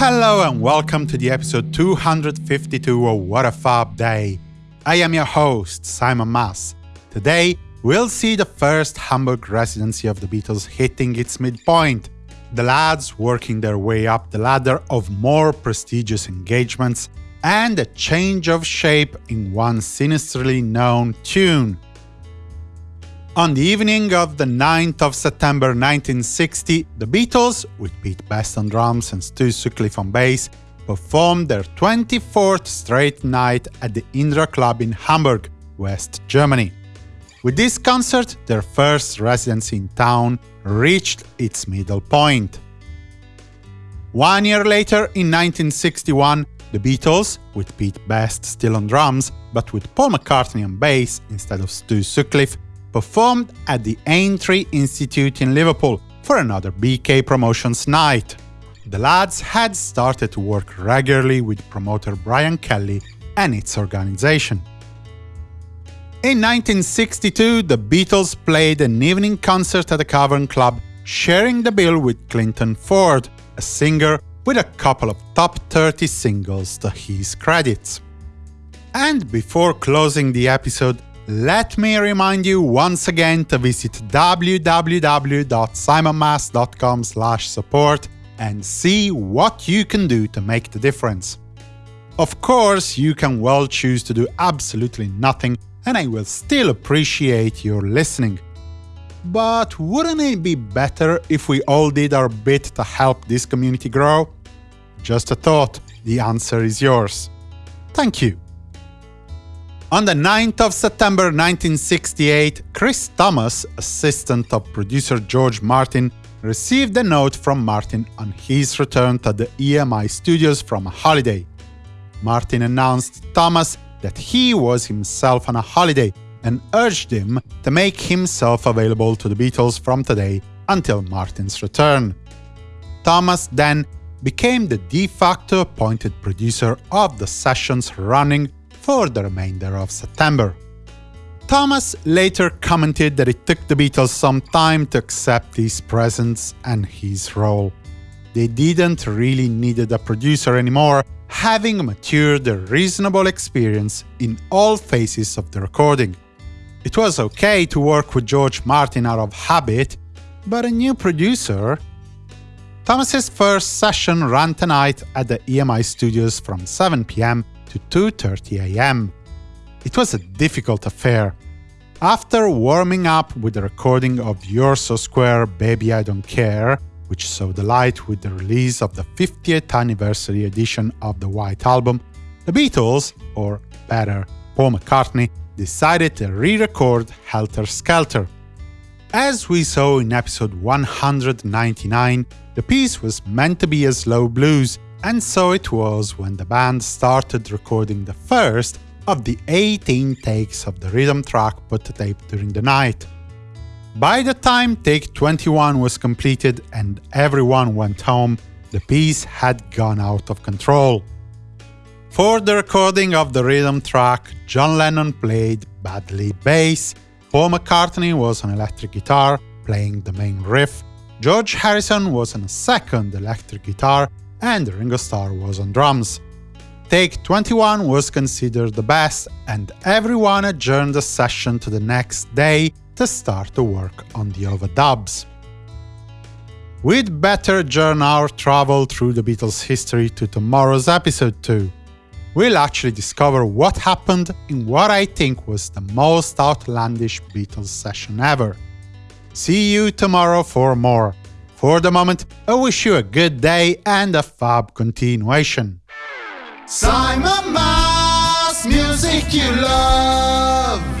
Hello and welcome to the episode 252 of What a Fab Day. I am your host, Simon Mas. Today, we'll see the first Hamburg residency of the Beatles hitting its midpoint, the lads working their way up the ladder of more prestigious engagements, and a change of shape in one sinisterly known tune. On the evening of the 9th of September 1960, the Beatles, with Pete Best on drums and Stu Sutcliffe on bass, performed their 24th straight night at the Indra Club in Hamburg, West Germany. With this concert, their first residency in town reached its middle point. One year later, in 1961, the Beatles, with Pete Best still on drums, but with Paul McCartney on bass instead of Stu Sutcliffe, performed at the Aintree Institute in Liverpool for another BK Promotions night. The lads had started to work regularly with promoter Brian Kelly and its organization. In 1962, the Beatles played an evening concert at the Cavern Club, sharing the bill with Clinton Ford, a singer with a couple of top 30 singles to his credits. And before closing the episode, let me remind you once again to visit www.simonmas.com support and see what you can do to make the difference. Of course, you can well choose to do absolutely nothing and I will still appreciate your listening. But wouldn't it be better if we all did our bit to help this community grow? Just a thought, the answer is yours. Thank you. On the 9th of September 1968, Chris Thomas, assistant of producer George Martin, received a note from Martin on his return to the EMI studios from a holiday. Martin announced Thomas that he was himself on a holiday and urged him to make himself available to the Beatles from today until Martin's return. Thomas then became the de facto appointed producer of the sessions running for the remainder of September. Thomas later commented that it took the Beatles some time to accept his presence and his role. They didn't really needed a producer anymore having matured a reasonable experience in all phases of the recording. It was okay to work with George Martin out of habit, but a new producer… Thomas's first session ran tonight at the EMI studios from 7 pm to 2.30 am. It was a difficult affair. After warming up with the recording of You're So Square, Baby I Don't Care, which saw the light with the release of the 50th anniversary edition of the White Album, the Beatles, or better, Paul McCartney, decided to re-record Helter Skelter. As we saw in episode 199, the piece was meant to be a slow blues, and so it was when the band started recording the first of the 18 takes of the rhythm track put to tape during the night. By the time take 21 was completed and everyone went home, the piece had gone out of control. For the recording of the rhythm track, John Lennon played badly bass, Paul McCartney was on electric guitar, playing the main riff, George Harrison was on a second electric guitar, and Ringo Starr was on drums. Take 21 was considered the best, and everyone adjourned the session to the next day to start to work on the overdubs. We'd better journey our travel through the Beatles' history to tomorrow's episode 2. We'll actually discover what happened in what I think was the most outlandish Beatles session ever. See you tomorrow for more. For the moment, I wish you a good day and a fab continuation. Simon Mas, music you love.